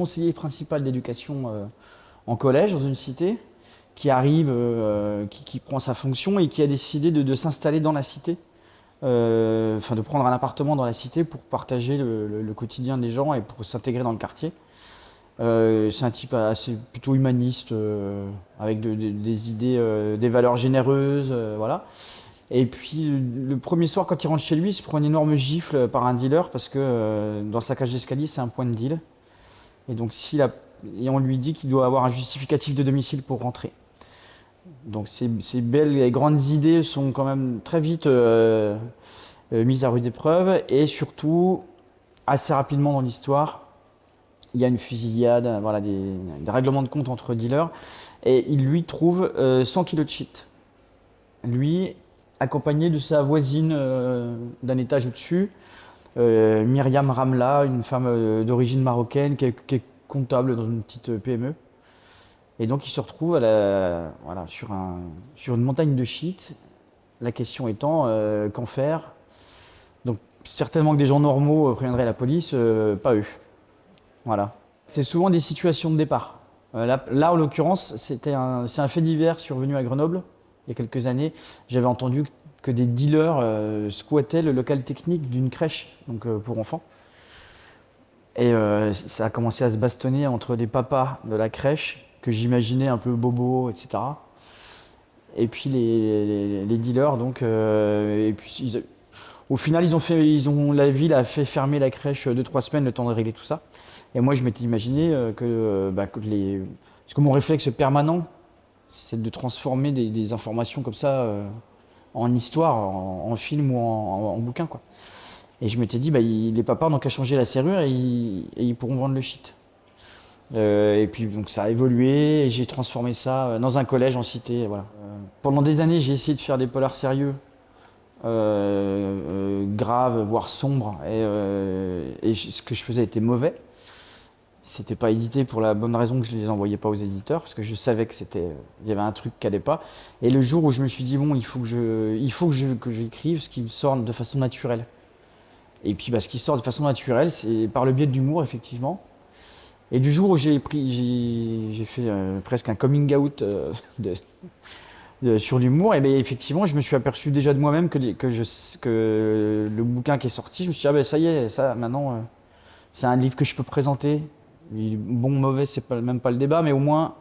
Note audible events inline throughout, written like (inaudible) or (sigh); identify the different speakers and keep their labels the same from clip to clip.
Speaker 1: Conseiller principal d'éducation euh, en collège dans une cité qui arrive, euh, qui, prend sa fonction et qui a décidé de, s'installer dans la cité, euh, enfin de prendre un appartement dans la cité pour partager le, quotidien des gens et pour s'intégrer dans le quartier. C'est un type assez plutôt humaniste, avec de- de- des idées, des valeurs généreuses, voilà. Et puis le, premier soir, quand il rentre chez lui, il se prend une énorme gifle par un dealer parce que dans sa cage d'escalier, c'est un point de deal. Et donc et on lui dit qu'il doit avoir un justificatif de domicile pour rentrer. Donc ces, belles et grandes idées sont quand même très vite euh, euh, mises à rude épreuve et surtout assez rapidement dans l'histoire, il y a une fusillade, euh, voilà, des, règlements de compte entre dealers et il lui trouve euh, 100 kilos de shit. Lui, accompagné de sa voisine euh, d'un étage au-dessus, euh, Myriam Ramla, une femme euh, d'origine marocaine qui est, comptable dans une petite euh, PME. Et donc il se retrouve sur, un, sur une montagne de shit. La question étant, euh, qu'en faire? Donc certainement que des gens normaux euh, préviendraient la police, euh, pas eux. Voilà. C'est souvent des situations de départ. Euh, là, en l'occurrence, c'est un fait divers survenu à Grenoble il y a quelques années. J'avais entendu que des dealers euh, squattaient le local technique d'une crèche donc, euh, pour enfants. Et euh, ça a commencé à se bastonner entre les papas de la crèche, que j'imaginais un peu bobo, etc. Et puis les, dealers, donc. euh, et puis, au final, ils ont fait, ils ont, la ville a fait fermer la crèche deux, trois semaines, le temps de régler tout ça. Et moi, je m'étais imaginé que, bah. Parce que mon réflexe permanent, c'est de transformer des, informations comme ça en histoire, en, film ou en, bouquin, quoi. Et je m'étais dit, bah, les papas n'ont qu'à changer la serrure et ils, pourront vendre le shit. Euh, et puis donc ça a évolué et j'ai transformé ça euh, dans un collège en cité. Voilà. Euh, pendant des années, j'ai essayé de faire des polars sérieux, graves, voire sombres, et, ce que je faisais était mauvais. C'était pas édité pour la bonne raison que je les envoyais pas aux éditeurs, parce que je savais que c'était, il y avait un truc qui allait pas. Et le jour où je me suis dit bon, il faut que je, il faut que je, que j'écrive ce qui me sort de façon naturelle. Et puis bah, ce qui sort de façon naturelle, c'est par le biais de l'humour effectivement. Et du jour où j'ai pris, j'ai, fait euh, presque un coming out euh, (laughs) de, sur l'humour, et bien effectivement, je me suis aperçu déjà de moi-même que, que, je, que le bouquin qui est sorti, je me suis dit, ah ben ça y est, ça maintenant, euh, c'est un livre que je peux présenter. Bon, mauvais, c'est pas, même pas le débat, mais au moins,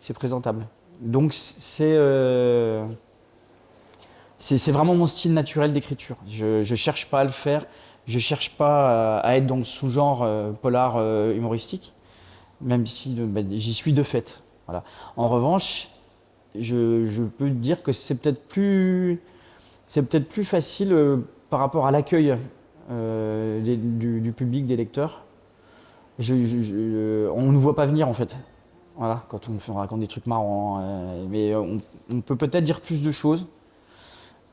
Speaker 1: c'est présentable. Donc, c'est euh, c'est vraiment mon style naturel d'écriture. Je, je cherche pas à le faire, je cherche pas à, à être dans le sous-genre euh, polar euh, humoristique, même si euh, ben, j'y suis de fait. En revanche, je, peux dire que c'est peut-être plus, facile euh, par rapport à l'accueil euh, du public, des lecteurs. Je- on ne nous voit pas venir en fait. Voilà, quand on, raconte des trucs marrants. euh, mais on, peut peut-être dire plus de choses.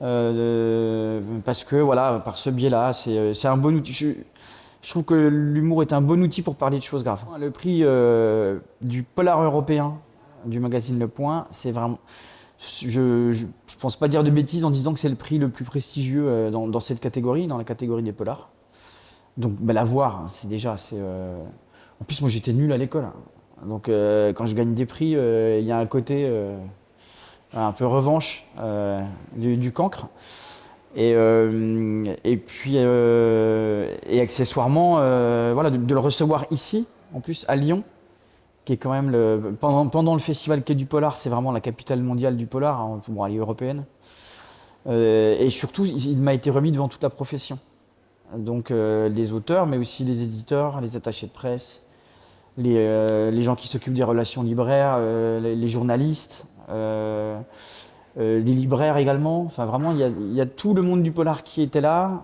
Speaker 1: Euh, parce que voilà, par ce biais-là, c'est euh, un bon outil. Je, trouve que l'humour est un bon outil pour parler de choses graves. Le prix euh, du polar européen du magazine Le Point, c'est vraiment. Je, je pense pas dire de bêtises en disant que c'est le prix le plus prestigieux euh, dans cette catégorie, dans la catégorie des polars. Donc bah, l'avoir, hein, c'est déjà. c'est, euh, En plus, moi j'étais nul à l'école. hein. Donc euh, quand je gagne des prix, euh, il y a un côté un peu revanche du, cancre. Et, puis, et accessoirement, voilà, de, le recevoir ici, en plus à Lyon, qui est quand même le. Pendant, le festival Quai du Polar, c'est vraiment la capitale mondiale du polar, hein, bon, elle est européenne. Et surtout, il m'a été remis devant toute la profession. Donc euh, les auteurs, mais aussi les éditeurs, les attachés de presse, les, euh, gens qui s'occupent des relations libraires, euh, les, journalistes, les libraires également. Enfin, vraiment, il y, a, tout le monde du polar qui était là.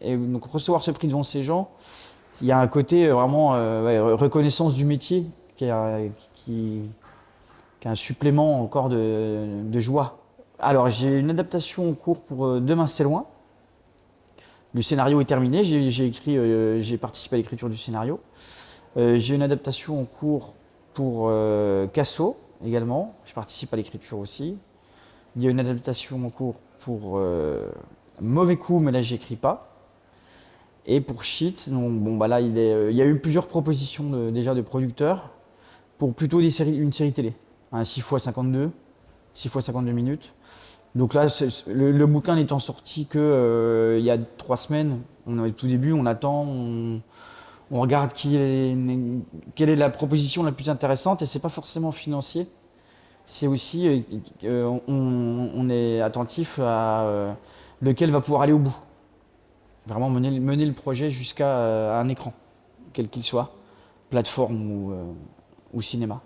Speaker 1: Et donc, recevoir ce prix devant ces gens, il y a un côté vraiment reconnaissance du métier qui est, un supplément encore de, joie. Alors, j'ai une adaptation en cours pour Demain c'est loin. Le scénario est terminé, j'ai écrit, euh, j'ai participé à l'écriture du scénario. Euh, j'ai une adaptation en cours pour euh, Casso également, je participe à l'écriture aussi. Il y a une adaptation en cours pour Mauvais coup, mais là j'écris pas. Et pour Shit, donc, bon, bah là, il, y a eu plusieurs propositions déjà de producteurs pour plutôt des séries, une série télé. Un 6 x 52, 6 x 52 minutes. Donc là, le, le bouquin n'étant sorti que euh, il y a trois semaines, on est au tout début, on attend, on, regarde quelle est la proposition la plus intéressante et c'est pas forcément financier. C'est aussi, euh, euh, on, est attentif à lequel va pouvoir aller au bout. Vraiment mener, le projet jusqu'à un écran, quel qu'il soit, plateforme ou cinéma.